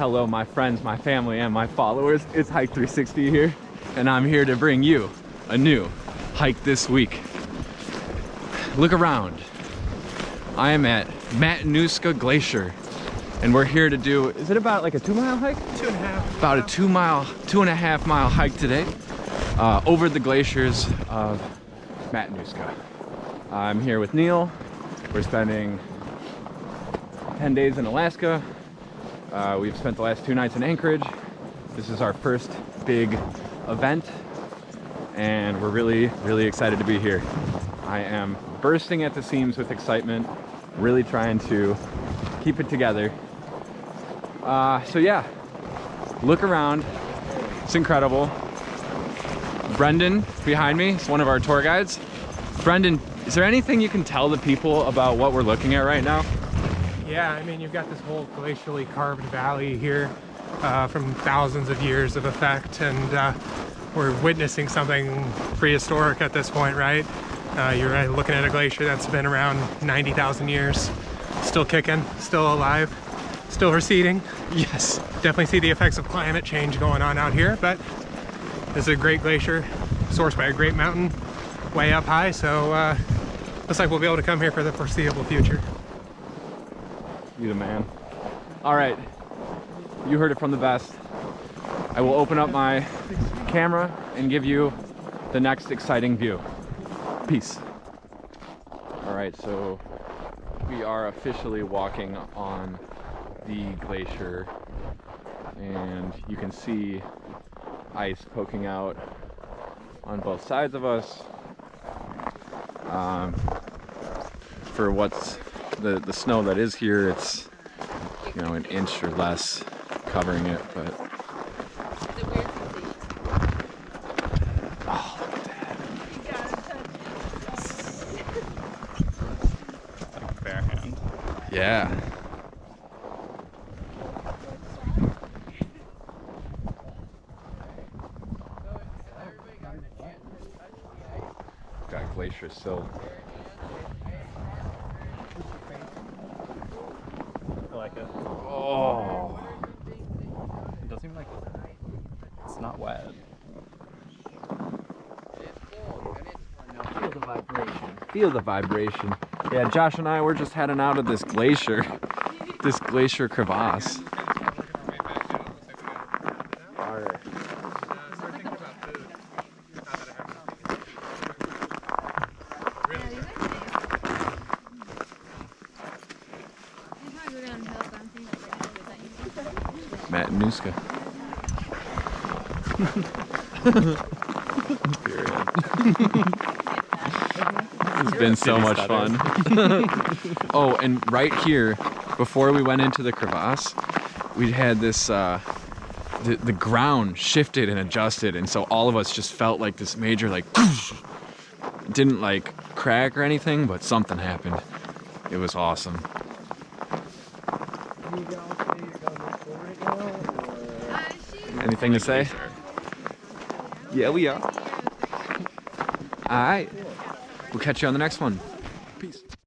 Hello, my friends, my family, and my followers. It's Hike 360 here, and I'm here to bring you a new hike this week. Look around. I am at Matanuska Glacier, and we're here to do, is it about like a two mile hike? Two and a half. About a two mile, two and a half mile hike today uh, over the glaciers of Matanuska. I'm here with Neil. We're spending 10 days in Alaska. Uh, we've spent the last two nights in Anchorage. This is our first big event and we're really, really excited to be here. I am bursting at the seams with excitement, really trying to keep it together. Uh, so yeah, look around. It's incredible. Brendan behind me is one of our tour guides. Brendan, is there anything you can tell the people about what we're looking at right now? Yeah, I mean, you've got this whole glacially carved valley here uh, from thousands of years of effect, and uh, we're witnessing something prehistoric at this point, right? Uh, you're looking at a glacier that's been around 90,000 years, still kicking, still alive, still receding. Yes. Definitely see the effects of climate change going on out here, but this is a great glacier sourced by a great mountain way up high, so uh, looks like we'll be able to come here for the foreseeable future. You the man. All right, you heard it from the best. I will open up my camera and give you the next exciting view. Peace. All right, so we are officially walking on the glacier and you can see ice poking out on both sides of us. Um, for what's the, the snow that is here, it's, you know, an inch or less covering it, but oh, look at that. Like bare hand. Yeah. Got glacier sill. Like it. Oh. It doesn't even like. It's not wet. Feel the vibration. Feel the vibration. Yeah, Josh and I we're just heading out of this glacier, this glacier crevasse. Matanuska. it's been so much fun. oh, and right here, before we went into the crevasse, we had this, uh, the, the ground shifted and adjusted, and so all of us just felt like this major, like, didn't like crack or anything, but something happened. It was awesome. Anything to say? Yeah, we are. All right. We'll catch you on the next one.